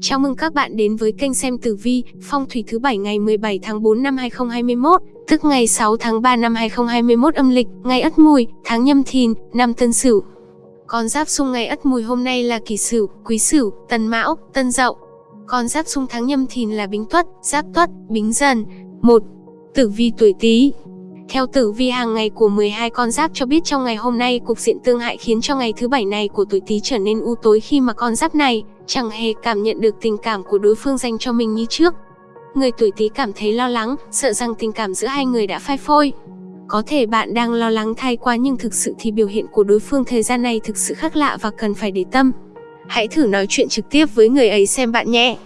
Chào mừng các bạn đến với kênh xem tử vi, phong thủy thứ bảy ngày 17 tháng 4 năm 2021, tức ngày 6 tháng 3 năm 2021 âm lịch, ngày Ất Mùi, tháng Nhâm Thìn, năm Tân Sửu. Con giáp xung ngày Ất Mùi hôm nay là Kỷ Sửu, Quý Sửu, Tân Mão, Tân Dậu. Con giáp xung tháng Nhâm Thìn là Bính Tuất, Giáp Tuất, Bính Dần. 1. Tử vi tuổi Tý, theo tử vi hàng ngày của 12 con giáp cho biết trong ngày hôm nay cục diện tương hại khiến cho ngày thứ bảy này của tuổi Tý trở nên u tối khi mà con giáp này chẳng hề cảm nhận được tình cảm của đối phương dành cho mình như trước. Người tuổi Tý cảm thấy lo lắng, sợ rằng tình cảm giữa hai người đã phai phôi. Có thể bạn đang lo lắng thay quá nhưng thực sự thì biểu hiện của đối phương thời gian này thực sự khác lạ và cần phải để tâm. Hãy thử nói chuyện trực tiếp với người ấy xem bạn nhé.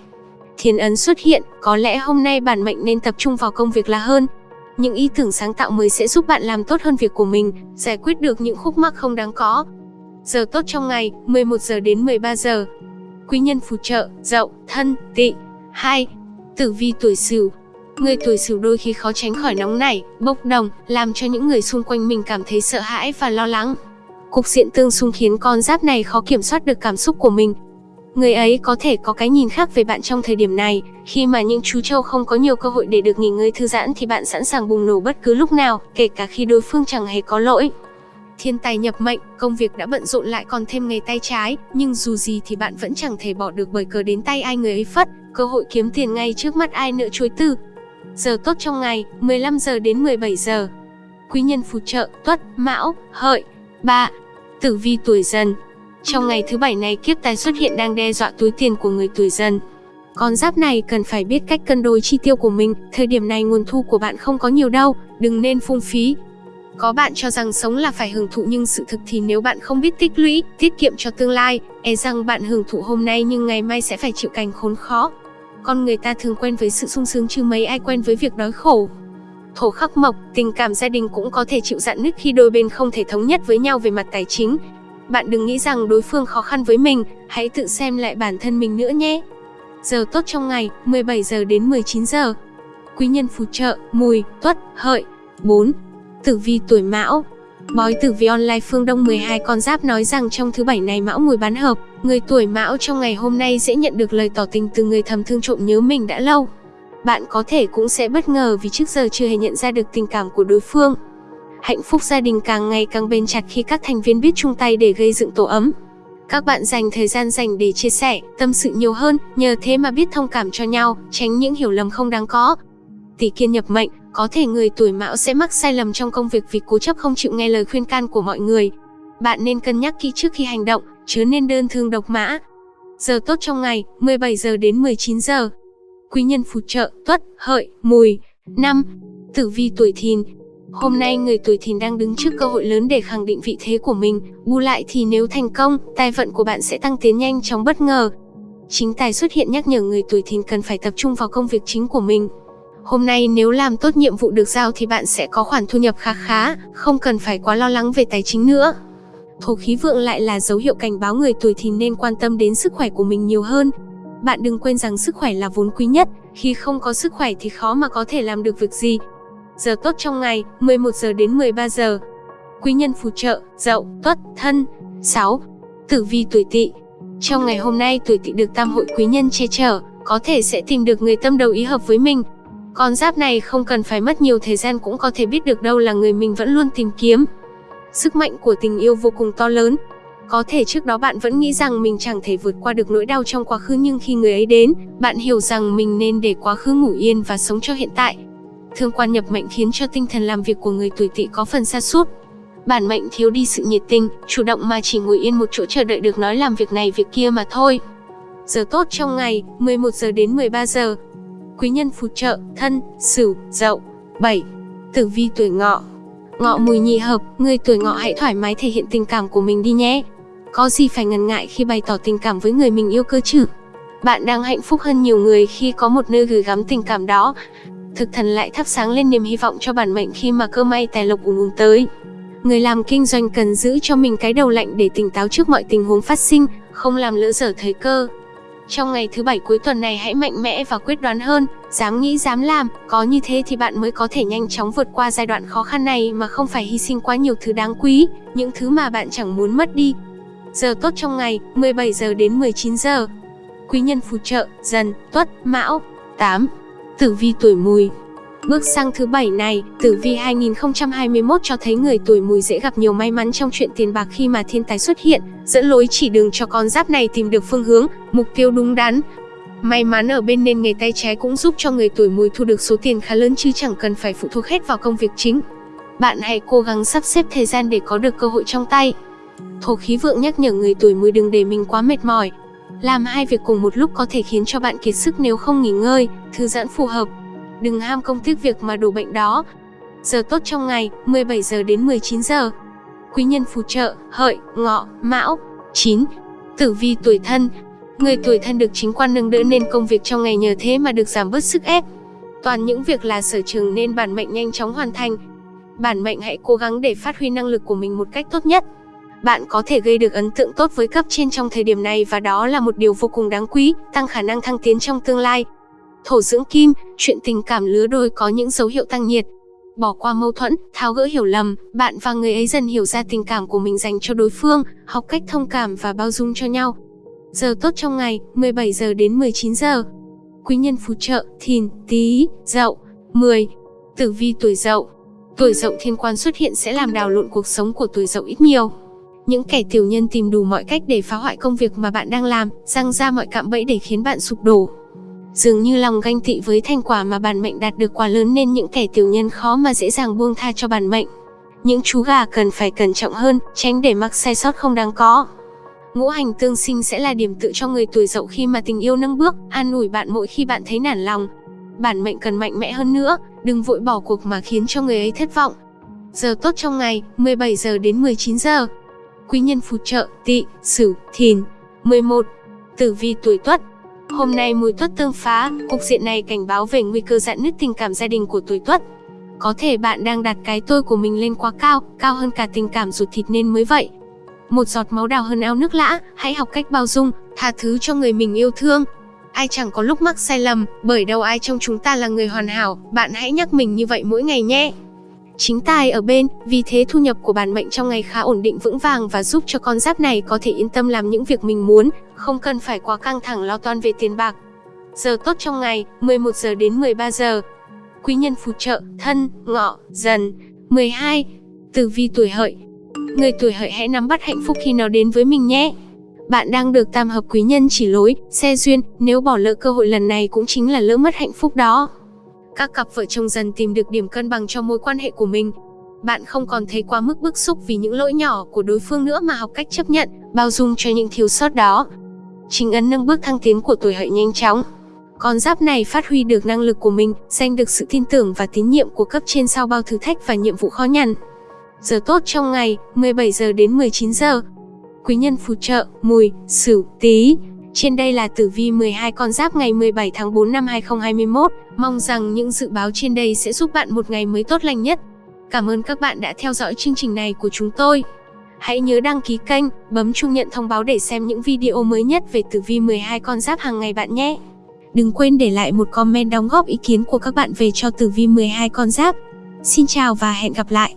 Thiên ấn xuất hiện, có lẽ hôm nay bản mệnh nên tập trung vào công việc là hơn, những ý tưởng sáng tạo mới sẽ giúp bạn làm tốt hơn việc của mình, giải quyết được những khúc mắc không đáng có. Giờ tốt trong ngày, 11 giờ đến 13 giờ. Quý nhân phù trợ, dậu, thân, tỵ. 2. Tử vi tuổi sửu Người tuổi sửu đôi khi khó tránh khỏi nóng nảy, bốc đồng, làm cho những người xung quanh mình cảm thấy sợ hãi và lo lắng. Cục diện tương xung khiến con giáp này khó kiểm soát được cảm xúc của mình, Người ấy có thể có cái nhìn khác về bạn trong thời điểm này, khi mà những chú trâu không có nhiều cơ hội để được nghỉ ngơi thư giãn thì bạn sẵn sàng bùng nổ bất cứ lúc nào, kể cả khi đối phương chẳng hề có lỗi. Thiên tài nhập mệnh, công việc đã bận rộn lại còn thêm ngày tay trái, nhưng dù gì thì bạn vẫn chẳng thể bỏ được bởi cờ đến tay ai người ấy phất, cơ hội kiếm tiền ngay trước mắt ai nợ chối từ. Giờ tốt trong ngày, 15 giờ đến 17 giờ. Quý nhân phù trợ, tuất, mão, hợi. 3. Tử vi tuổi dần, trong ngày thứ bảy này kiếp tài xuất hiện đang đe dọa túi tiền của người tuổi dần. Con giáp này cần phải biết cách cân đối chi tiêu của mình, thời điểm này nguồn thu của bạn không có nhiều đâu, đừng nên phung phí. Có bạn cho rằng sống là phải hưởng thụ nhưng sự thực thì nếu bạn không biết tích lũy, tiết kiệm cho tương lai, e rằng bạn hưởng thụ hôm nay nhưng ngày mai sẽ phải chịu cảnh khốn khó. Con người ta thường quen với sự sung sướng chứ mấy ai quen với việc đói khổ. Thổ khắc mộc, tình cảm gia đình cũng có thể chịu dạn nứt khi đôi bên không thể thống nhất với nhau về mặt tài chính, bạn đừng nghĩ rằng đối phương khó khăn với mình, hãy tự xem lại bản thân mình nữa nhé. Giờ tốt trong ngày, 17 giờ đến 19 giờ. Quý nhân phù trợ, mùi, tuất, hợi. 4. Tử vi tuổi mão Bói tử vi online phương Đông 12 con giáp nói rằng trong thứ bảy này mão mùi bán hợp, người tuổi mão trong ngày hôm nay sẽ nhận được lời tỏ tình từ người thầm thương trộm nhớ mình đã lâu. Bạn có thể cũng sẽ bất ngờ vì trước giờ chưa hề nhận ra được tình cảm của đối phương. Hạnh phúc gia đình càng ngày càng bền chặt khi các thành viên biết chung tay để gây dựng tổ ấm. Các bạn dành thời gian dành để chia sẻ, tâm sự nhiều hơn, nhờ thế mà biết thông cảm cho nhau, tránh những hiểu lầm không đáng có. Tỷ kiên nhập mệnh, có thể người tuổi mão sẽ mắc sai lầm trong công việc vì cố chấp không chịu nghe lời khuyên can của mọi người. Bạn nên cân nhắc kỹ trước khi hành động, chứ nên đơn thương độc mã. Giờ tốt trong ngày, 17 giờ đến 19 giờ. Quý nhân phù trợ, tuất, hợi, mùi. năm Tử vi tuổi thìn, Hôm nay người tuổi thìn đang đứng trước cơ hội lớn để khẳng định vị thế của mình, bù lại thì nếu thành công, tài vận của bạn sẽ tăng tiến nhanh chóng bất ngờ. Chính tài xuất hiện nhắc nhở người tuổi thìn cần phải tập trung vào công việc chính của mình. Hôm nay nếu làm tốt nhiệm vụ được giao thì bạn sẽ có khoản thu nhập khá khá, không cần phải quá lo lắng về tài chính nữa. Thổ khí vượng lại là dấu hiệu cảnh báo người tuổi thìn nên quan tâm đến sức khỏe của mình nhiều hơn. Bạn đừng quên rằng sức khỏe là vốn quý nhất, khi không có sức khỏe thì khó mà có thể làm được việc gì, Giờ tốt trong ngày, 11 giờ đến 13 giờ. Quý nhân phù trợ, dậu, tuất, thân. 6. Tử vi tuổi tỵ Trong ngày hôm nay tuổi tỵ được tam hội quý nhân che chở, có thể sẽ tìm được người tâm đầu ý hợp với mình. Con giáp này không cần phải mất nhiều thời gian cũng có thể biết được đâu là người mình vẫn luôn tìm kiếm. Sức mạnh của tình yêu vô cùng to lớn. Có thể trước đó bạn vẫn nghĩ rằng mình chẳng thể vượt qua được nỗi đau trong quá khứ nhưng khi người ấy đến, bạn hiểu rằng mình nên để quá khứ ngủ yên và sống cho hiện tại. Thương quan nhập mệnh khiến cho tinh thần làm việc của người tuổi tỵ có phần sa sút. Bản mệnh thiếu đi sự nhiệt tình, chủ động mà chỉ ngồi yên một chỗ chờ đợi được nói làm việc này việc kia mà thôi. Giờ tốt trong ngày, 11 giờ đến 13 giờ. Quý nhân phù trợ, thân, sửu, dậu. 7. Tử vi tuổi ngọ Ngọ mùi nhị hợp, người tuổi ngọ hãy thoải mái thể hiện tình cảm của mình đi nhé. Có gì phải ngần ngại khi bày tỏ tình cảm với người mình yêu cơ chứ? Bạn đang hạnh phúc hơn nhiều người khi có một nơi gửi gắm tình cảm đó thực thần lại thắp sáng lên niềm hy vọng cho bản mệnh khi mà cơ may tài lộc ùn ùn tới. Người làm kinh doanh cần giữ cho mình cái đầu lạnh để tỉnh táo trước mọi tình huống phát sinh, không làm lỡ dở thời cơ. Trong ngày thứ bảy cuối tuần này hãy mạnh mẽ và quyết đoán hơn, dám nghĩ dám làm, có như thế thì bạn mới có thể nhanh chóng vượt qua giai đoạn khó khăn này mà không phải hy sinh quá nhiều thứ đáng quý, những thứ mà bạn chẳng muốn mất đi. Giờ tốt trong ngày, 17 giờ đến 19 giờ. Quý nhân phù trợ, dần, tuất, mão. 8. Tử vi tuổi mùi Bước sang thứ bảy này, tử vi 2021 cho thấy người tuổi mùi dễ gặp nhiều may mắn trong chuyện tiền bạc khi mà thiên tài xuất hiện, dẫn lối chỉ đường cho con giáp này tìm được phương hướng, mục tiêu đúng đắn. May mắn ở bên nên nghề tay trái cũng giúp cho người tuổi mùi thu được số tiền khá lớn chứ chẳng cần phải phụ thuộc hết vào công việc chính. Bạn hãy cố gắng sắp xếp thời gian để có được cơ hội trong tay. Thổ khí vượng nhắc nhở người tuổi mùi đừng để mình quá mệt mỏi. Làm hai việc cùng một lúc có thể khiến cho bạn kiệt sức nếu không nghỉ ngơi, thư giãn phù hợp. Đừng ham công tiếc việc mà đổ bệnh đó. Giờ tốt trong ngày, 17 giờ đến 19 giờ. Quý nhân phù trợ, hợi, ngọ, mão. 9. Tử vi tuổi thân, Người tuổi thân được chính quan nâng đỡ nên công việc trong ngày nhờ thế mà được giảm bớt sức ép. Toàn những việc là sở trường nên bản mệnh nhanh chóng hoàn thành. Bản mệnh hãy cố gắng để phát huy năng lực của mình một cách tốt nhất. Bạn có thể gây được ấn tượng tốt với cấp trên trong thời điểm này và đó là một điều vô cùng đáng quý, tăng khả năng thăng tiến trong tương lai. Thổ dưỡng kim, chuyện tình cảm lứa đôi có những dấu hiệu tăng nhiệt. Bỏ qua mâu thuẫn, tháo gỡ hiểu lầm, bạn và người ấy dần hiểu ra tình cảm của mình dành cho đối phương, học cách thông cảm và bao dung cho nhau. Giờ tốt trong ngày, 17 giờ đến 19 giờ. Quý nhân phù trợ, thìn, tý, dậu. 10. Tử vi tuổi dậu. Tuổi dậu thiên quan xuất hiện sẽ làm đào lộn cuộc sống của tuổi dậu ít nhiều. Những kẻ tiểu nhân tìm đủ mọi cách để phá hoại công việc mà bạn đang làm, răng ra mọi cạm bẫy để khiến bạn sụp đổ. Dường như lòng ganh tị với thành quả mà bản mệnh đạt được quá lớn nên những kẻ tiểu nhân khó mà dễ dàng buông tha cho bản mệnh. Những chú gà cần phải cẩn trọng hơn, tránh để mắc sai sót không đáng có. Ngũ hành tương sinh sẽ là điểm tựa cho người tuổi dậu khi mà tình yêu nâng bước, an ủi bạn mỗi khi bạn thấy nản lòng. Bản mệnh cần mạnh mẽ hơn nữa, đừng vội bỏ cuộc mà khiến cho người ấy thất vọng. Giờ tốt trong ngày, 17 giờ đến 19 giờ. Quý nhân phù trợ, tỵ, sửu, thìn. 11. Tử vi tuổi tuất, Hôm nay mùi tuất tương phá, cục diện này cảnh báo về nguy cơ dạn nứt tình cảm gia đình của tuổi tuất. Có thể bạn đang đặt cái tôi của mình lên quá cao, cao hơn cả tình cảm ruột thịt nên mới vậy. Một giọt máu đào hơn ao nước lã, hãy học cách bao dung, tha thứ cho người mình yêu thương. Ai chẳng có lúc mắc sai lầm, bởi đâu ai trong chúng ta là người hoàn hảo, bạn hãy nhắc mình như vậy mỗi ngày nhé. Chính tài ở bên, vì thế thu nhập của bản mệnh trong ngày khá ổn định vững vàng và giúp cho con giáp này có thể yên tâm làm những việc mình muốn, không cần phải quá căng thẳng lo toan về tiền bạc. Giờ tốt trong ngày, 11 giờ đến 13 giờ. Quý nhân phù trợ, thân, ngọ, dần. 12. Tử vi tuổi hợi. Người tuổi hợi hãy nắm bắt hạnh phúc khi nó đến với mình nhé. Bạn đang được tam hợp quý nhân chỉ lối, xe duyên, nếu bỏ lỡ cơ hội lần này cũng chính là lỡ mất hạnh phúc đó. Các cặp vợ chồng dần tìm được điểm cân bằng cho mối quan hệ của mình. Bạn không còn thấy quá mức bức xúc vì những lỗi nhỏ của đối phương nữa mà học cách chấp nhận, bao dung cho những thiếu sót đó. Chính ấn nâng bước thăng tiến của tuổi hợi nhanh chóng. Con giáp này phát huy được năng lực của mình, giành được sự tin tưởng và tín nhiệm của cấp trên sau bao thử thách và nhiệm vụ khó nhằn. Giờ tốt trong ngày, 17 giờ đến 19 giờ. Quý nhân phù trợ, mùi, sửu, tí. Trên đây là tử vi 12 con giáp ngày 17 tháng 4 năm 2021. Mong rằng những dự báo trên đây sẽ giúp bạn một ngày mới tốt lành nhất. Cảm ơn các bạn đã theo dõi chương trình này của chúng tôi. Hãy nhớ đăng ký kênh, bấm chuông nhận thông báo để xem những video mới nhất về tử vi 12 con giáp hàng ngày bạn nhé. Đừng quên để lại một comment đóng góp ý kiến của các bạn về cho tử vi 12 con giáp. Xin chào và hẹn gặp lại!